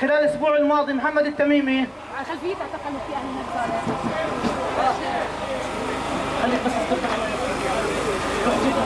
خلال الأسبوع الماضي محمد التميمي. خلفية اعتقلوا في أهل النجار خليك بس